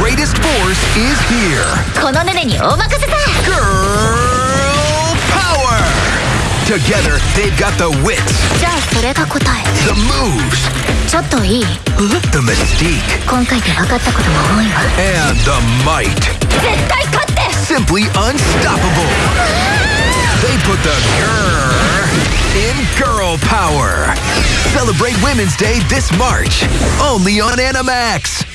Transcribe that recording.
greatest force is here. Girl power! Together, they've got the wits, the moves, ちょっといい the mystique, and the might. 絶対勝って Simply unstoppable. They put the girl in girl power. Celebrate Women's Day this March, only on Animax.